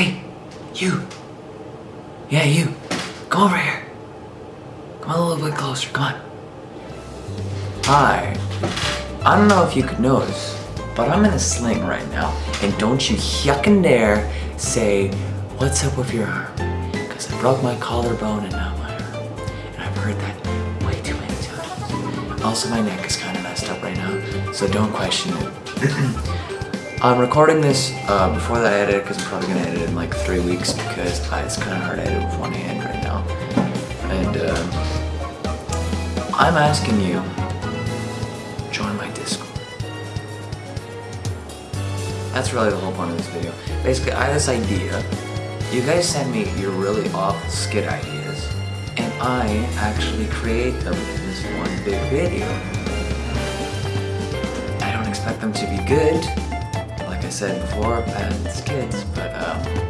Hey, you. Yeah, you. Come over here. Come a little bit closer. Come on. Hi. I don't know if you could notice, but I'm in a sling right now. And don't you yuckin' dare say, what's up with your arm? Because I broke my collarbone and not my arm. And I've heard that way too many times. Also, my neck is kind of messed up right now, so don't question it. I'm recording this uh, before that I edit it because I'm probably going to edit it in like three weeks because uh, it's kind of hard to edit with one hand right now. And uh, I'm asking you, join my Discord. That's really the whole point of this video. Basically, I have this idea. You guys send me your really awful skit ideas, and I actually create them in this one big video. I don't expect them to be good, I said before, it's kids, but um,